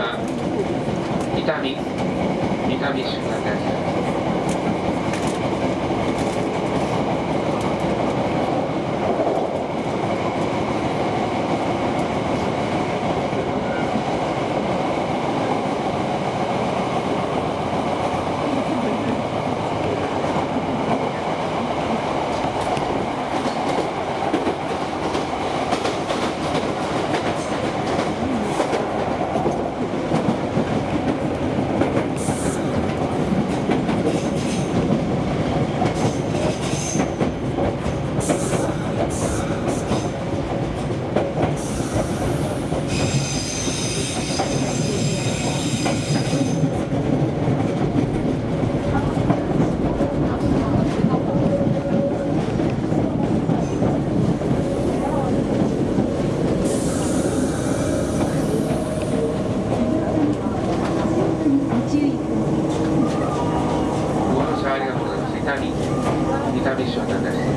は痛み痛みしかないす。旅、三旅所です。